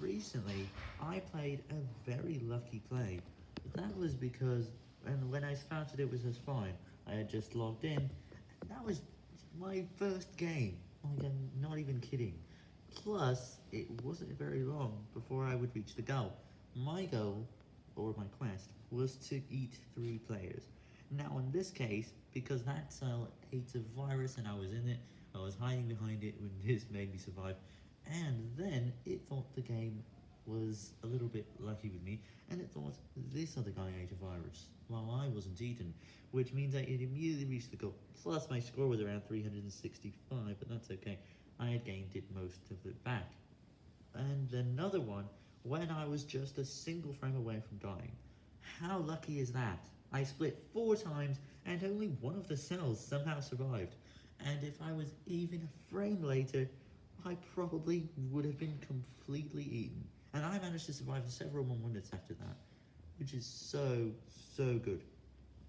recently, I played a very lucky play. That was because, and when I that it was just fine, I had just logged in, and that was my first game. Oh like, I'm not even kidding. Plus, it wasn't very long before I would reach the goal. My goal, or my quest, was to eat three players. Now, in this case, because that cell ate a virus and I was in it, I was hiding behind it when this made me survive, and thought the game was a little bit lucky with me, and it thought this other guy ate a virus, while I wasn't eaten, which means I it immediately reached the goal. Plus, my score was around 365, but that's okay. I had gained it most of it back. And another one, when I was just a single frame away from dying. How lucky is that? I split four times, and only one of the cells somehow survived. And if I was even a frame later, I probably would have been completely eaten. And I managed to survive several more minutes after that, which is so, so good.